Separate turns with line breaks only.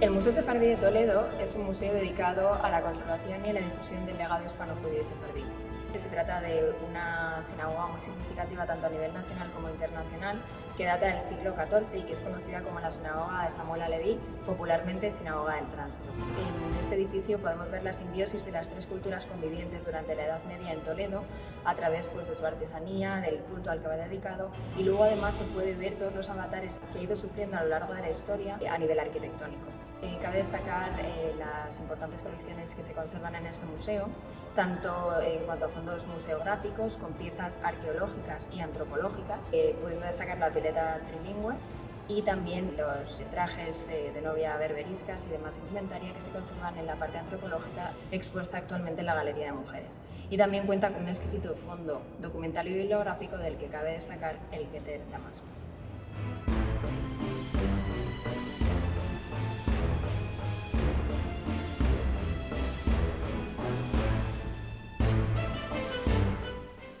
El Museo Sefardí de Toledo es un museo dedicado a la conservación y a la difusión del legado hispano-judío sefardí. Se trata de una sinagoga muy significativa tanto a nivel nacional como internacional que data del siglo XIV y que es conocida como la sinagoga de Samuel Aleví, popularmente sinagoga del tránsito. Este edificio podemos ver la simbiosis de las tres culturas convivientes durante la Edad Media en Toledo a través pues, de su artesanía, del culto al que va dedicado y luego además se puede ver todos los avatares que ha ido sufriendo a lo largo de la historia a nivel arquitectónico. Eh, cabe destacar eh, las importantes colecciones que se conservan en este museo, tanto en cuanto a fondos museográficos con piezas arqueológicas y antropológicas, eh, pudiendo destacar la pileta trilingüe y también los trajes de novia berberiscas y demás indumentaria que se conservan en la parte antropológica expuesta actualmente en la Galería de Mujeres. Y también cuenta con un exquisito fondo documental y bibliográfico del que cabe destacar el Keter Damascus.